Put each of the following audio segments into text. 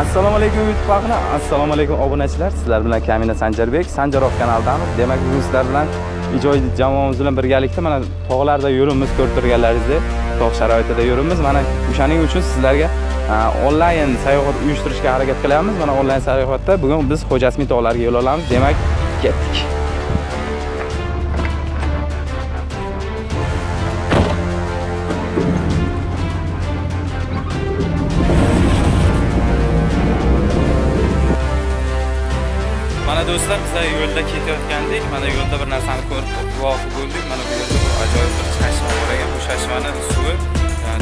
assalomu alaykum youtube xalqini assalomu alaykum obunachilar. Sizlar bilan kamina sanjarbek sanjarov kanalidamiz demak bugun sizlar bilan ijodiy jamoamiz bilan birgalikda mana tog'larda yuribmiz ko'rib turganlaringizdek tog' sharoitida yuribmiz mana o'shaning uchun sizlarga onlayn sayohat uyushtirishga harakat qilyapmiz. Mana onlayn sayohatda bugun biz xo'jasmin tog'lariga yo'l olamiz. Demak ketdik. Do'stlar bizlar yo'lda ketayotgandik. Mana yo'lda bir narsani ko'rib guvohi bo'ldik. Mana bu yerda bir ajoyib bir chashma bor ekan. Bu chashmani suvi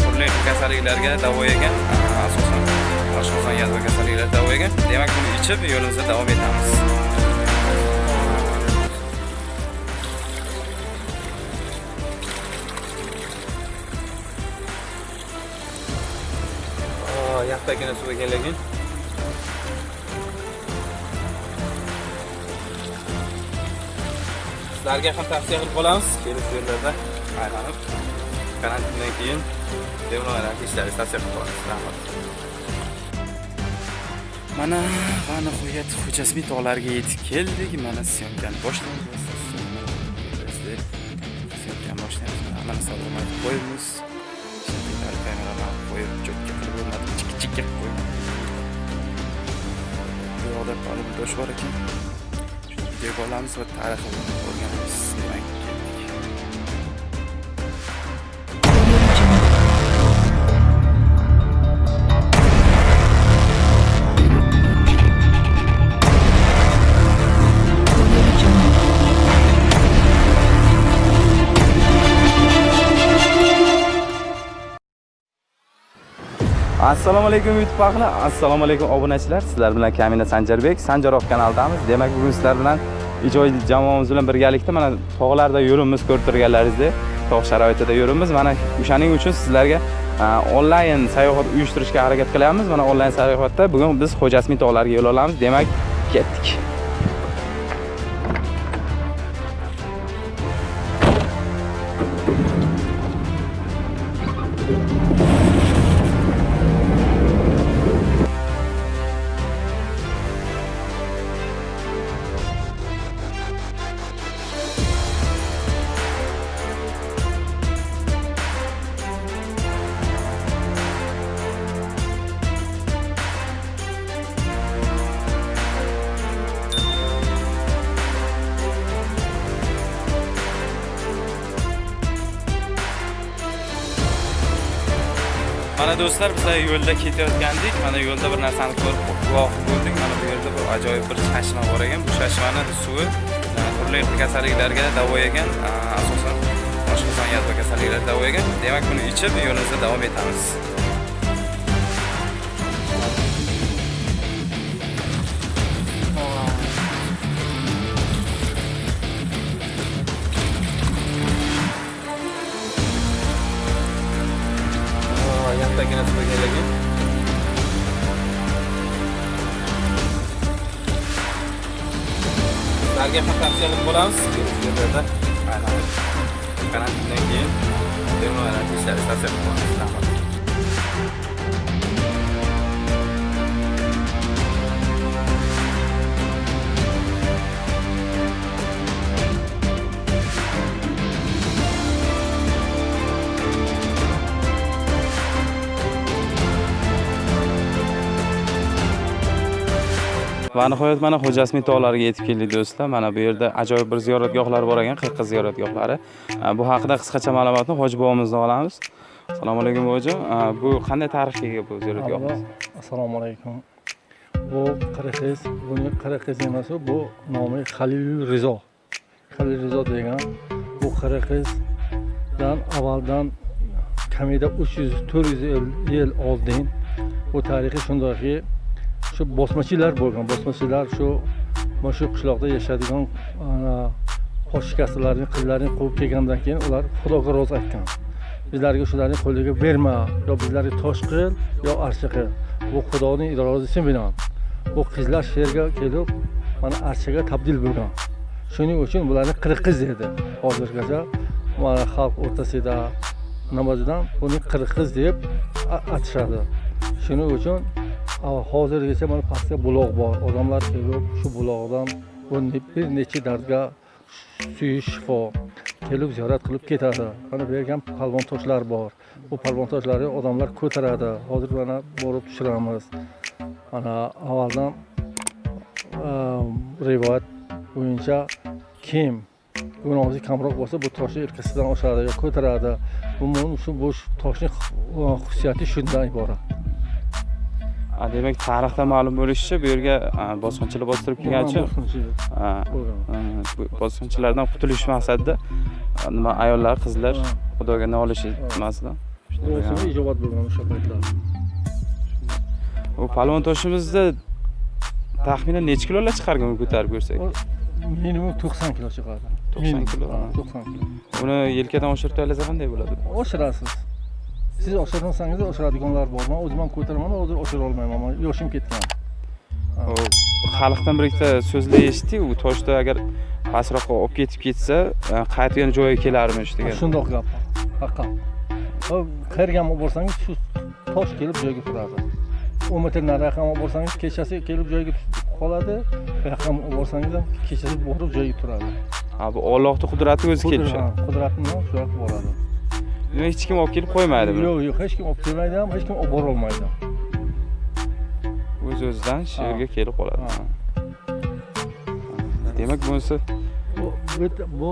turli kasalliklarga davo ekan asosan oshqozon yazma kasalliklarga davo ekan demak buni ichib yo'limizda davom etamiz. Yaxtagina suv ekan. lekin sizlarga ham tavsiya qilib qolamiz. Kelib bu yerlarda aylanib karantindan keyin devonlarni ishlaringizni tavsiya qilib qolamiz. Rahmat. Mana va nihoyat xo'jasmin tog'lariga yetib keldik. Mana syomkani boshlaymiz syomkani boshlaymiz mana sovg'ani aytib qo'yamiz kameralarni qo'yib cho'kka qilib o'rnatib chikka chikka qilib qo'yib bu yoqda palib tosh bor ekan. Videoga olamiz va tarixini o'rganamiz demak assalomu alaykum youtube xalqi assalomu alaykum obunachilar. Sizlar bilan kamina sanjarbek sanjarov kanalidamiz demak bugun sizlar bilan ijodiy jamoamiz bilan birgalikda mana tog'larda yuribmiz ko'rib turganlaringizdek tog' sharoitida yuribmiz mana o'shaning uchun sizlarga onlayn sayohat uyushtirishga harakat qilyapmiz. Mana onlayn sayohatda bugun biz xo'jasmin tog'lariga yo'l olamiz. Demak ketdik. Do'stlar bizlar yo'lda ketayotgandik. Mana yo'lda bir narsani ko'rib guvohi bo'ldik. Mana bu yerda bir ajoyib bir chashma bor ekan. Bu chashmani suvi turli xil kasalliklarga davo ekan asosan oshqozon yadva kasalliklariga davo ekan demak buni ichib yo'limizda davom etamiz. Ham tavsiya qilib qolamiz kelasi yillarda aylanib karantindan keyin devonlarni ishlaringizni va nihoyat mana xo'jasmiy tog'lariga yetib keldik do'stlar. Mana bu yerda ajoyib bir ziyoratgohlar bor ekan qirqiz ziyoratgohlari. Bu haqida qisqacha ma'lumotni hoji bobomizdan olamiz. Assalomu alaykum bobojon bu qanday tarixga ega bu ziyoratgohimiz? Assalomu alaykum. Bu qirqiz buni qirqiz emas bu nomi halil rizo. Halil rizo degan bu qirqizdan avvaldan kamida uch yuz to'rt yuz yil oldin bu tarixi shundayki shu bosmachilar bo'lgan bosmachilar shu mana shu qishloqda yashaydigan poshikasilarni qizlarini quvib kelgandan keyin ular xudoga rozi aytgan. Bizlarga shularni qo'liga berma yo bizlarga tosh qil yo archa qil. Bu xudoning irodasi bilan. Bu qizlar shu yerga kelib mana archaga tabdil bo'lgan. Shuning uchun bularni qirg'iz dedi. Hozirgacha mana xalq o'rtasida namozidan buni qirg'iz deb atashadi shuning uchun hozirgacha mana pastda buloq bor. Odamlar kelib shu buloqdan bir necha dardga suyi shifo kelib ziyorat qilib ketadi. Mana bu yerga ham palvon toshlar bor. Bu palvon toshlarni odamlar ko'taradi. Hozir mana borib tushiramiz. Mana avvaldan ehm, rivoyat bo'yicha kim gunohi kamroq bo'lsa bu toshni yelkasidan oshiradi yo ko'taradi. Umuman shu bu toshni xususiyati shundan iborat. Demak tarixda ma'lum bo'lishicha bu yerga bosqinchilar bostirib bu bosqinchilardan qutulish maqsadida nima ayollar qizlar xudoga nolish nimasidan ijobat bo'lgan o'sha paytlar. u palvon toshimizni taxminan necha kilolar chiqargan ko'tarib ko'rsak Minimum 90 kilo chiqadi. 90 kilo. 90 kilo. uni yelkadan oshirib tayyorlasa qanday bo'ladi Oshirasiz. Siz oshirmasangiz oshiradiganlar bor. Men o'zim ham ko'taraman, hozir oshira olmayman. Yoshim ketgan. xalqdan bir ikkita so'zlar eshitdik u toshda agar pastroqqa olib ketib ketsa a, qaytib yana joyiga kelarmish degan Shundoq gap. Haqiqat. Va qayerga ham olib borsangiz shu tosh kelib joyiga turadi. 10 metr nariroqqa ham olib borsangiz kechasi kelib joyiga qoladi. Bu yoqqa ham olib borsangiz ham kechasi borib joyiga turadi. ha bu ollohni qudrati o'zi kelib Qudrat- ha, Qudratni ham shu yoqqa boradi. Demak hech kim olib kelib qo'ymaydi buni. Yo'q, yo'q, hech kim olib kelmaydi ham, hech kim olib bora olmaydi. o'z o'zidan shu yerga kelib qoladi. Demak bunisi bu bu bu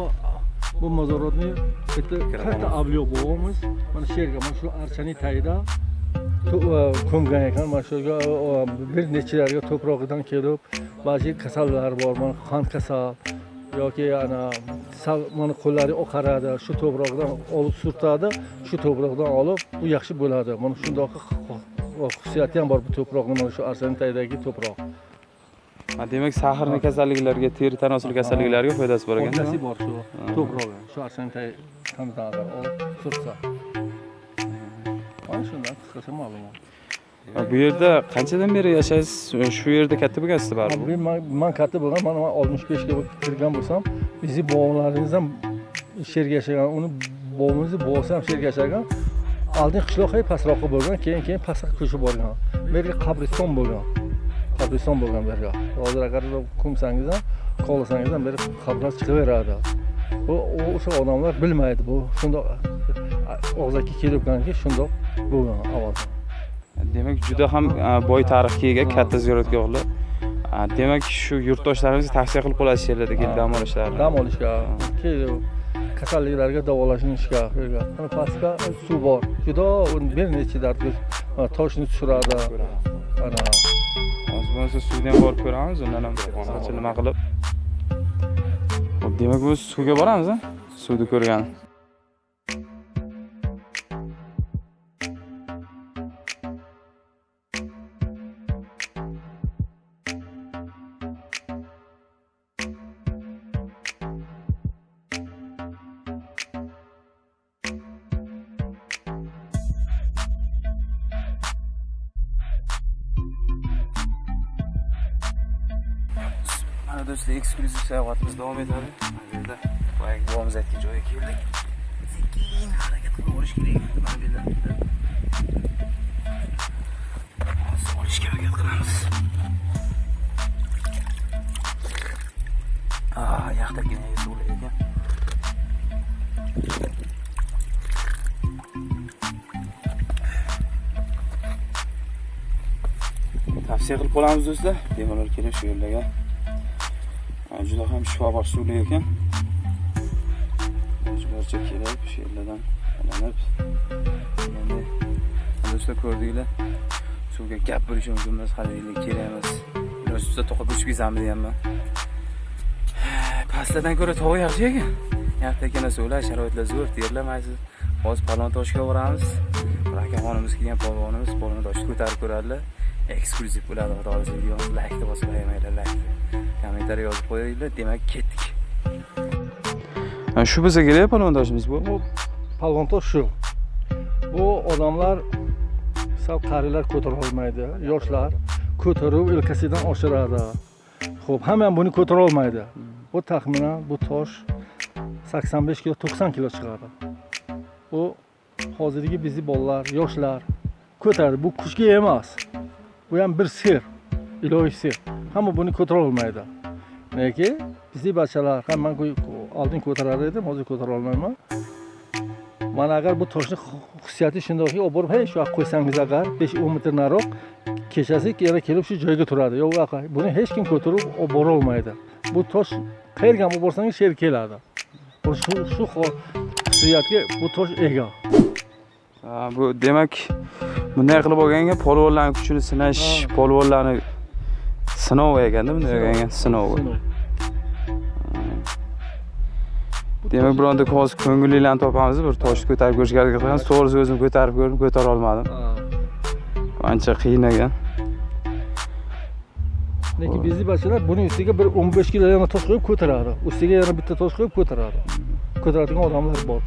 bu mozorotni bitta katta avliyo bobomiz mana shu yerga mana shu archaning tagida e, ko'mgan ekan. Mana shu yerga e, bir nechalarga to'prog'idan kelib ba'zi kasallar bor mana qand kasal yoki ana mana qo'llari oqaradi shu to'proqdan olib surtadi shu to'proqdan olib bu yaxshi bo'ladi. Mana shundoq xususiyati ham bor bu to'proqni mana shu archaning tagidagi to'proq. Demak sahrni kasalliklarga teri tanosil kasalliklarga foydasi bor ekan foydasi bor shu to'prog'i shu archaning tagidan agar olib surtsa. Mana shundan qisqacha ma'lumot bu yerda qanchadan beri yashaysiz? Shu yerda katta bo'lgansizlar baribir Men- man katta bo'lgan mana man oltmish beshga kirgan bo'lsam bizni bobolarimiz ham shu yerga yashagan uni bobomizni bobosi ham shu yerga yashagan. Oldin qishloq hay pastroqqa bo'lgan keyin keyin pastga ko'chib borgan. Bu yerga qabriston bo'lgan. Qabriston bo'lgan bu yerga hozir agar ko'msangiz ham kovlasangiz ham bu yerga qabrlar chiqaveradi bu o'sha odamlar bilmaydi bu shundoq og'zaki kelibganki shundoq bo'lgan avvaldan demak juda ham a, boy tarixga ega katta ziyoratgohlar A, demak shu yurtdoshlarimizga tavsiya qilib qolasiz shu yerlarda kelib dam olishlarini dam olishga. Kasalliklarga davolanishga pastga suv bor. Juda bir necha mana toshni tushiradi. Ana. Hozir bo'lmasa suvga ham borib ko'ramiz undan ham nima qilib. Demak bu suvga boramiz suvni ko'rgan eksklyuziv sayohatimiz davom etadi mana bu yerda boyagi bobomiz aytgan joyga keldik sekin harakat qilib olish kerak mana bu yerda olishga harakat qilamiz Ah, yaxtagina suv ekan tavsiya qilib qolamiz do'stlar bemalol keling shu yerlarga juda ham shifobaxsh suvli ekan barcha kelib shu yerlardan olinib endi do'stlar ko'rdinglar suvga gap bo'lishi mumkin emas haligilik kerak emas iloji bo'lsa to'qib uchib ketsammi deganman pastlardan ko'ra tog' yaxshi ekan yaxtakina suvlar sharoitlar zo'r terlamaysiz hozir palon toshga boramiz bir akaxonimiz kelgan polvonimiz polvon toshni ko'tarib ko'radilar eksklyuziv bo'ladi xudo xohlasa videomiz laykni bosib qo'yamanglar laykni kommentariy yozib qo'yinglar demak ketdik. Shu bo'lsa kerak palvondoshimiz bu? Bu palvontosh shu. Bu odamlar sal qarilar ko'tara olmaydi yoshlar ko'tarib ilkasidan oshiradi. Ho'p hamma ham buni ko'tara olmaydi. Bu taxminan bu tosh 85 kilo 90 kilo chiqadi. Bu hozirgi bizni bolalar yoshlar ko'taradi. Bu kuchga emas. Bu ham bir sir ilohiy sir. hamma buni ko'tara olmaydi neki bizning bachalar ham man oldin ko'tarar edim hozir ko'tara olmayman. Mana agar bu toshni xususiyati shundaki olib borib hey shu yoqqa qo'ysangiz agar besh o'n metr nariroq kechasi yana kelib shu joyga turadi. Yo'q buni hech kim ko'tarib olib borolmaydi bu tosh qayerga ham olib borsangiz shu yerga keladi. Shu shu xususiyatga bu tosh ega. Bu demak bunday qilib olganga polvonlarni kuchini sinash polvonlarni sinov ekanda bunday ekan sinov demak bironta hozir ko'ngillilarni topamiz bir toshni ko'tarib ko'rishga harakat qilamiz to'g'risi o'zim ko'tarib ko'rdim ko'tara olmadim ancha qiyin ekan lekin bizni bezibachlar buni ustiga bir o'n besh yana tosh qo'yib ko'taradi ustiga yana bitta tosh qo'yib ko'taradi ko'taradigan odamlar bor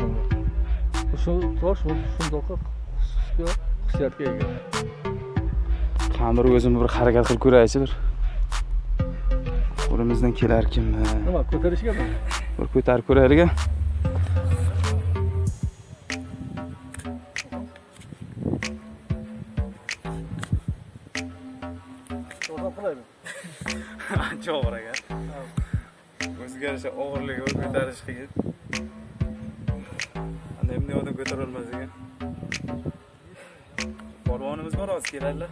shu tosh shundoq xususiyatga ega qani bir o'zim hmm. bir harakat qilib ko'raychi bir qo'limizdan kelarkanmi nima ko'tarishgami bir ko'tarib ko'raylik ancha og'ir ekan o'ziga yarasha og'irligi ko'tarish qiyin ana endi odam ko'tarolmas ekan polvonimiz bor hozir keladilar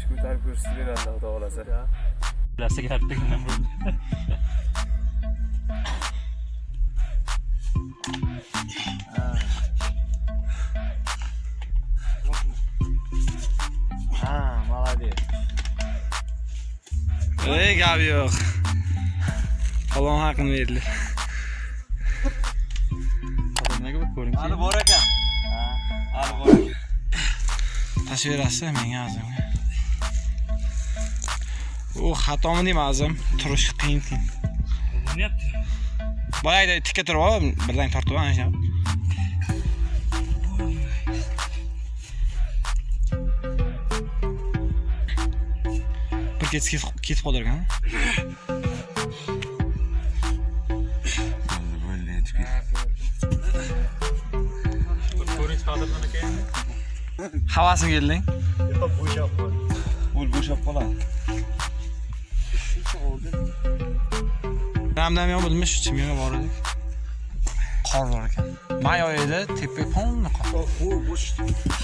shu ko'tarib ko'rsatib beradi xudo xohlasa Clase que arte А, молодец. Эй, гап yo'q. Qalon haqqini berdilar. Qadamlarga bir ko'ring. Hali bor Ha, Hali bor ekan. Tasvirasi menga azimga. u xatomi deyman o'zim turish qiyin qiyin. Boyda tikka turib ol birdan tortib ol shunaqa bir ketib ketib qoldirgan. Havasim kelding? Yo'q bo'shab qol ul bo'shab qoladi. bo'ldi namdam yopilmish chimyonga bordik qor bor ekan. May oyida tepa полный qor?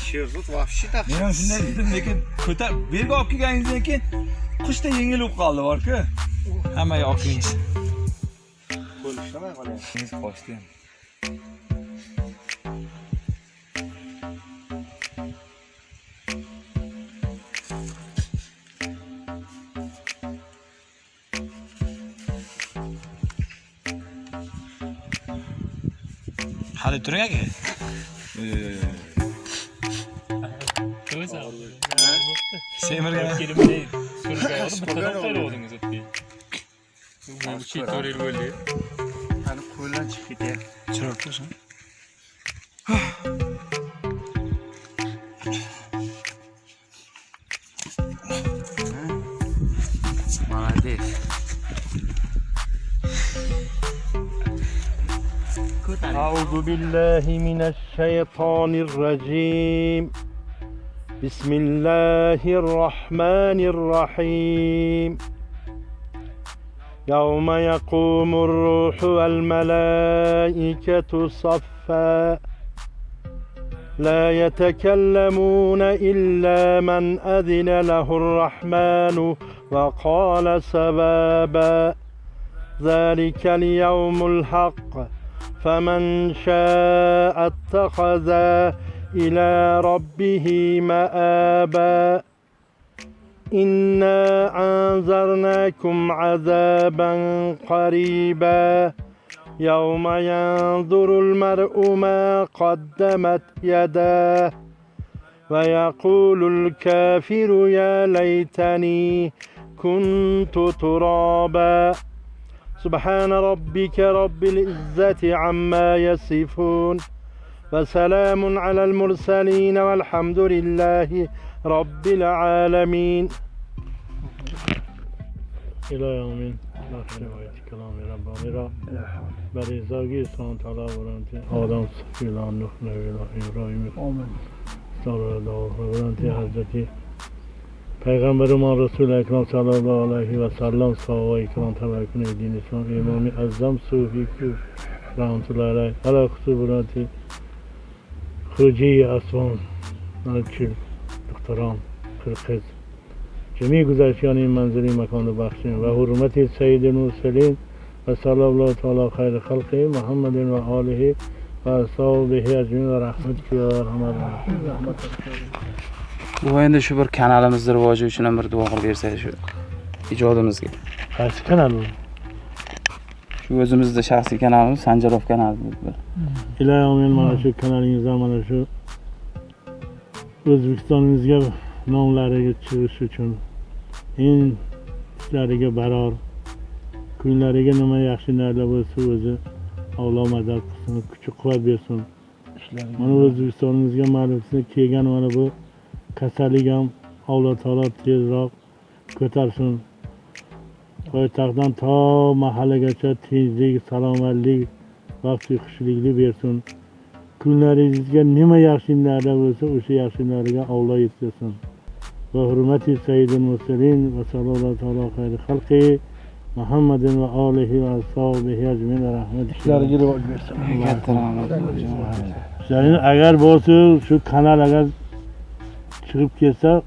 Sherzod вообще так men ham shunday dedim lekin ko'tarib bu yerga olib kelganingizdan keyin qushday yengil bo'lib qoldi borku. Hamma yoqingiz qo'l ishlamay qolyapti qochdi hali turing aka semirgan bittadan qo'yib oldingiz qo'ldan chiqib ketyapti chiroyli bo'ldi chiroyli bo'lsin أعوذ بالله من الشيطان الرجيم. بسم الله الرحمن الرحيم. يوم يقوم الروح والملائكة صفا. لا يتكلمون إلا من أذن له الرحمن وقال سبابا. ذلك اليوم الحق. فمن شاء اتخذ إلى ربه مآبا. إنا أنذرناكم عذابا قريبا. يوم ينظر المرء ما قدمت يداه. ويقول الكافر يا ليتني كنت ترابا. سبحان ربك رب العزة عما يصفون وسلام على المرسلين والحمد لله رب العالمين. إلى يوم آخر آيت کلام ربانی را بر ازاگی سان تعالی آدم سکیلان نخنه ویلا ابراهیم آمین سال را دعا برانتی пайғамбарумон расули акром саллаллоҳу алайҳи васаллам саҳобаи икрам таваккуни дини ислом имоми аззам суфи кӯф раҳматуллаҳи алайҳ ала хусубурати хуруҷии асвон чил духтарон қирқиз. Ҷамии гузаштиёни ин манзили маконро бахшем ва ҳурмати саиди мурсалин ва салаллоҳу таала хайри халқи муҳаммадин ва олиҳи ва асҳобиҳи аҷмин ва раҳматики ва раҳмат bu endi shu bir kanalimizni rivoji uchun ham bir duo qilib bersa shu ijodimizga Qaysi kanal bu? shu o'zimizni shaxsiy kanalimiz sanjarov kanali bu. Iloyim mana shu kanalingizdan mana shu O'zbekistonimizga nomlariga chiqish uchun eng ishlariga baror kunlariga nima yaxshi narsa bo'lsa o'zi Alloh madad qilsin, kuch quvvat bersin. Mana O'zbekistonimizga ma'lumsizlar kelgan mana bu kasallik ham Alloh taolo tezroq ko'tarsin. Poytaxtdan to mahallagacha tinchlik, salomatlik, vaqt xushlikli bersin. kunlaringizga nima yaxshi narsa bo'lsa o'sha yaxshi narsaga Alloh yetkazsin va hurmati sayyidil mursalin va sallallohu taolo xayri xalqi muhammadin va olihi va ashabihi ajmin rahmat ishlariga rivoj bersin katta rahmat ishlaringiz agar bo'lsa shu kanal agar chiqib ketsa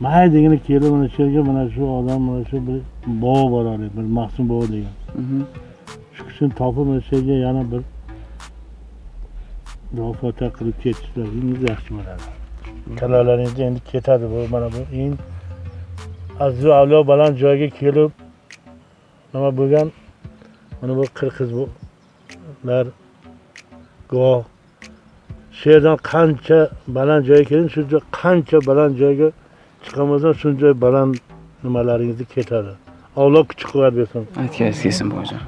maydagina kelib mana shu yerga mana shu odam mana shu bir bobo boradi bir mahsum bobo degan. Mhm. shu kishini topib mana shu yerga yana bir duo qilib ketishlaringiz yaxshi bo'ladi kalalaringiz endi ketadi bu mana bu eng aziz avliyo baland joyga kelib nima bo'lgan? Mana bu qirg'izlar guvoh shu yerdan qancha baland joyga keldim shu joy- qancha baland joyga chiqamasam shuncha baland nimalaringizni ketadi. Avlo kuch quvvat bersin. Aytganingiz kelsin buvajon